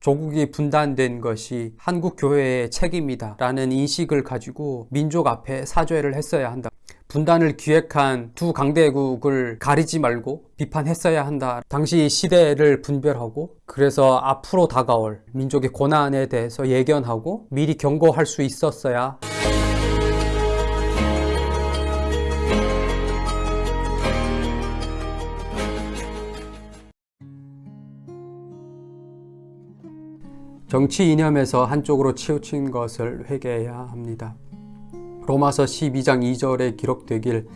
조국이 분단된 것이 한국 교회의 책임이다 라는 인식을 가지고 민족 앞에 사죄를 했어야 한다. 분단을 기획한 두 강대국을 가리지 말고 비판했어야 한다. 당시 시대를 분별하고 그래서 앞으로 다가올 민족의 고난에 대해서 예견하고 미리 경고할 수 있었어야 정치 이념에서 한쪽으로 치우친 것을 회개해야 합니다. 로마서 12장 2절에 기록되길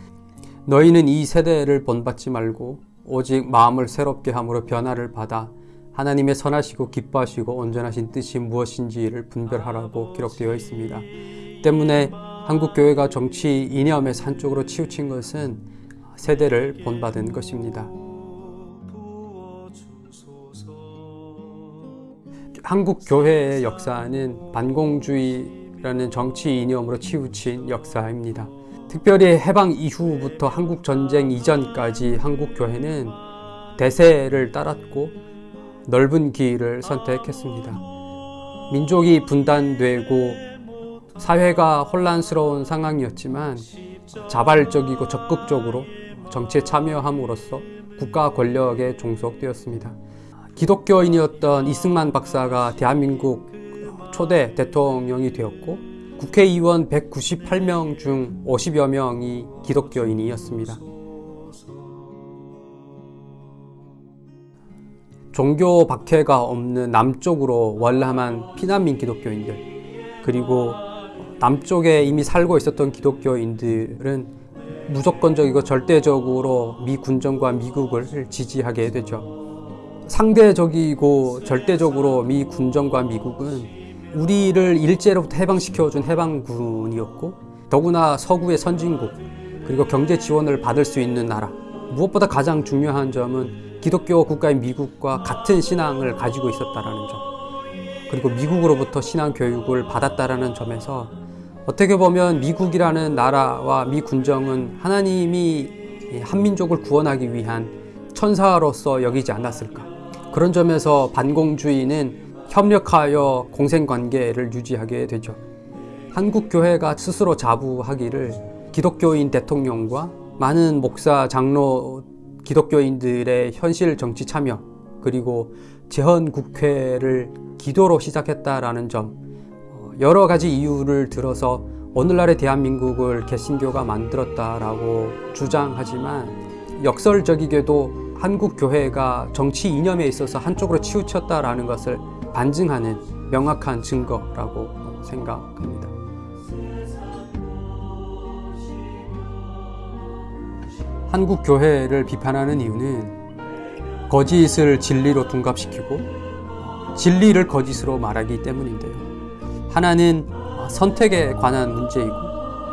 너희는 이 세대를 본받지 말고 오직 마음을 새롭게 함으로 변화를 받아 하나님의 선하시고 기뻐하시고 온전하신 뜻이 무엇인지를 분별하라고 기록되어 있습니다. 때문에 한국 교회가 정치 이념에서 한쪽으로 치우친 것은 세대를 본받은 것입니다. 한국 교회의 역사는 반공주의라는 정치 이념으로 치우친 역사입니다. 특별히 해방 이후부터 한국 전쟁 이전까지 한국 교회는 대세를 따랐고 넓은 길을 선택했습니다. 민족이 분단되고 사회가 혼란스러운 상황이었지만 자발적이고 적극적으로 정치에 참여함으로써 국가 권력에 종속되었습니다. 기독교인이었던 이승만 박사가 대한민국 초대 대통령이 되었고 국회의원 198명 중 50여 명이 기독교인이었습니다. 종교 박해가 없는 남쪽으로 월남한 피난민 기독교인들 그리고 남쪽에 이미 살고 있었던 기독교인들은 무조건적이고 절대적으로 미 군정과 미국을 지지하게 되죠. 상대적이고 절대적으로 미 군정과 미국은 우리를 일제로부터 해방시켜준 해방군이었고 더구나 서구의 선진국 그리고 경제 지원을 받을 수 있는 나라. 무엇보다 가장 중요한 점은 기독교 국가인 미국과 같은 신앙을 가지고 있었다는 점. 그리고 미국으로부터 신앙 교육을 받았다는 점에서 어떻게 보면 미국이라는 나라와 미 군정은 하나님이 한민족을 구원하기 위한 천사로서 여기지 않았을까 그런 점에서 반공주의는 협력하여 공생관계를 유지하게 되죠. 한국교회가 스스로 자부하기를 기독교인 대통령과 많은 목사, 장로, 기독교인들의 현실 정치 참여 그리고 재헌국회를 기도로 시작했다라는 점 어, 여러 가지 이유를 들어서 오늘날의 대한민국을 개신교가 만들었다라고 주장하지만 역설적이게도 한국 교회가 정치 이념에 있어서 한쪽으로 치우쳤다라는 것을 반증하는 명확한 증거라고 생각합니다. 한국 교회를 비판하는 이유는 거짓을 진리로 둔갑시키고 진리를 거짓으로 말하기 때문인데요. 하나는 선택에 관한 문제이고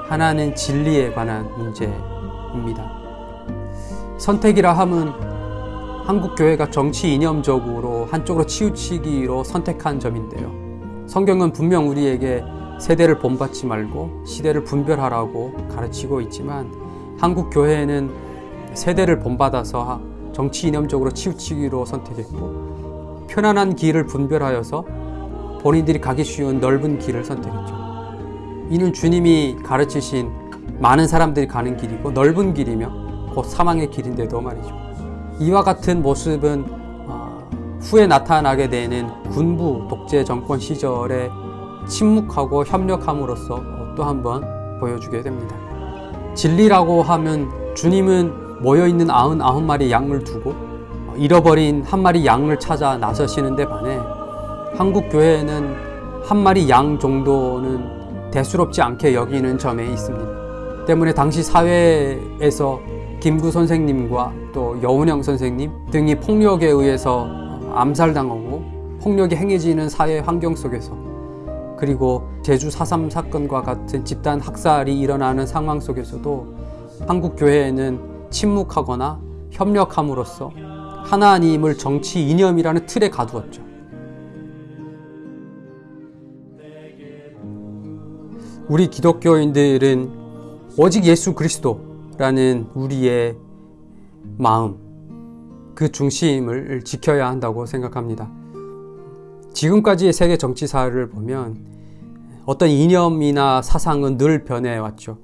하나는 진리에 관한 문제입니다. 선택이라 함은 한국 교회가 정치 이념적으로 한쪽으로 치우치기로 선택한 점인데요. 성경은 분명 우리에게 세대를 본받지 말고 시대를 분별하라고 가르치고 있지만 한국 교회는 세대를 본받아서 정치 이념적으로 치우치기로 선택했고 편안한 길을 분별하여서 본인들이 가기 쉬운 넓은 길을 선택했죠. 이는 주님이 가르치신 많은 사람들이 가는 길이고 넓은 길이며 곧 사망의 길인데도 말이죠. 이와 같은 모습은 어, 후에 나타나게 되는 군부 독재 정권 시절에 침묵하고 협력함으로써 또 한번 보여주게 됩니다. 진리라고 하면 주님은 모여있는 아흔아홉 마리 양을 두고 잃어버린 한 마리 양을 찾아 나서시는데 반해 한국 교회는 한 마리 양 정도는 대수롭지 않게 여기는 점에 있습니다. 때문에 당시 사회에서 김구 선생님과 또 여운형 선생님 등이 폭력에 의해서 암살당하고 폭력이 행해지는 사회 환경 속에서 그리고 제주 4.3 사건과 같은 집단 학살이 일어나는 상황 속에서도 한국 교회에는 침묵하거나 협력함으로써 하나님을 정치 이념이라는 틀에 가두었죠. 우리 기독교인들은 오직 예수 그리스도 라는 우리의 마음, 그 중심을 지켜야 한다고 생각합니다. 지금까지의 세계 정치사를 보면 어떤 이념이나 사상은 늘 변해왔죠.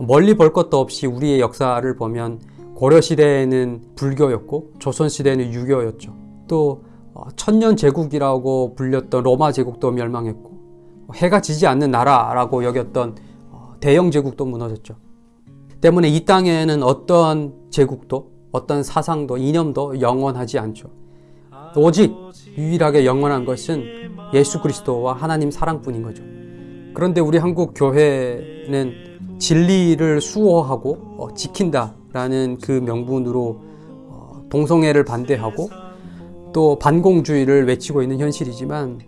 멀리 볼 것도 없이 우리의 역사를 보면 고려 시대에는 불교였고 조선 시대에는 유교였죠. 또 어, 천년 제국이라고 불렸던 로마 제국도 멸망했고 해가 지지 않는 나라라고 여겼던 어, 대영 제국도 무너졌죠. 때문에 이 땅에는 어떤 제국도 어떤 사상도 이념도 영원하지 않죠. 오직 유일하게 영원한 것은 예수 그리스도와 하나님 사랑뿐인 거죠. 그런데 우리 한국 교회는 진리를 수호하고 어, 지킨다라는 그 명분으로 어, 동성애를 반대하고 또 반공주의를 외치고 있는 현실이지만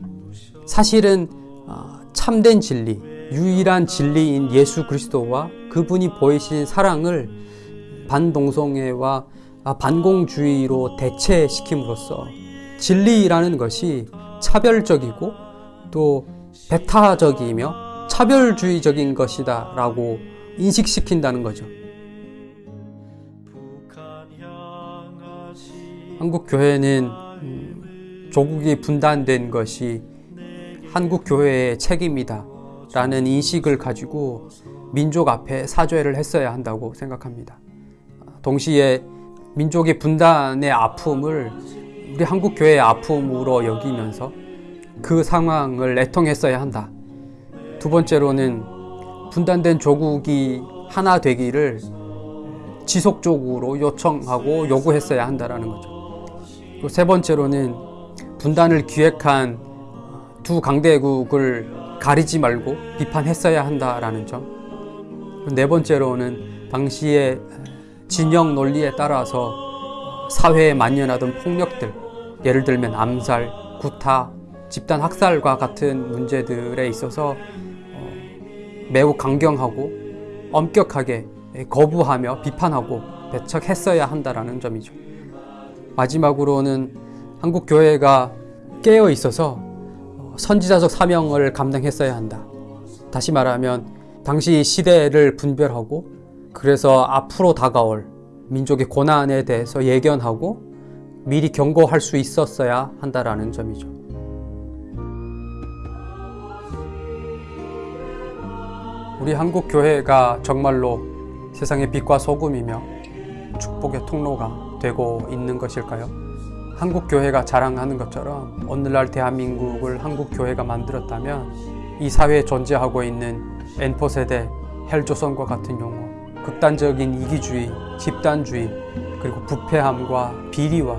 사실은 어, 참된 진리, 유일한 진리인 예수 그리스도와 그분이 보이신 사랑을 반동성애와 아, 반공주의로 대체시킴으로써 진리라는 것이 차별적이고 또 배타적이며 차별주의적인 것이다 라고 인식시킨다는 거죠. 한국 교회는 음, 조국이 분단된 것이 한국 교회의 책임이다 라는 인식을 가지고 민족 앞에 사죄를 했어야 한다고 생각합니다. 동시에 민족의 분단의 아픔을 우리 한국 교회의 아픔으로 여기면서 그 상황을 애통했어야 한다. 두 번째로는 분단된 조국이 하나 되기를 지속적으로 요청하고 요구했어야 한다라는 거죠. 그리고 세 번째로는 분단을 기획한 두 강대국을 가리지 말고 비판했어야 한다라는 점. 네 번째로는 당시의 진영 논리에 따라서 사회에 만연하던 폭력들, 예를 들면 암살, 구타, 집단 학살과 같은 문제들에 있어서 어, 매우 강경하고 엄격하게 거부하며 비판하고 대처했어야 한다라는 점이죠. 마지막으로는 한국 교회가 깨어 있어서 선지자적 사명을 감당했어야 한다. 다시 말하면 당시 시대를 분별하고 그래서 앞으로 다가올 민족의 고난에 대해서 예견하고 미리 경고할 수 있었어야 한다라는 점이죠. 우리 한국 교회가 정말로 세상의 빛과 소금이며 축복의 통로가 되고 있는 것일까요? 한국 교회가 자랑하는 것처럼 오늘날 대한민국을 한국 교회가 만들었다면 이 사회에 존재하고 있는 N포 세대, 헬조선과 같은 용어, 극단적인 이기주의, 집단주의, 그리고 부패함과 비리와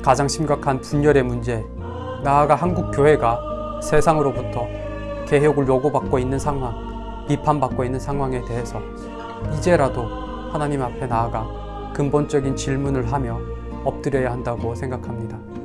가장 심각한 분열의 문제, 나아가 한국 교회가 세상으로부터 개혁을 요구받고 있는 상황, 비판받고 있는 상황에 대해서 이제라도 하나님 앞에 나아가 근본적인 질문을 하며 엎드려야 한다고 생각합니다.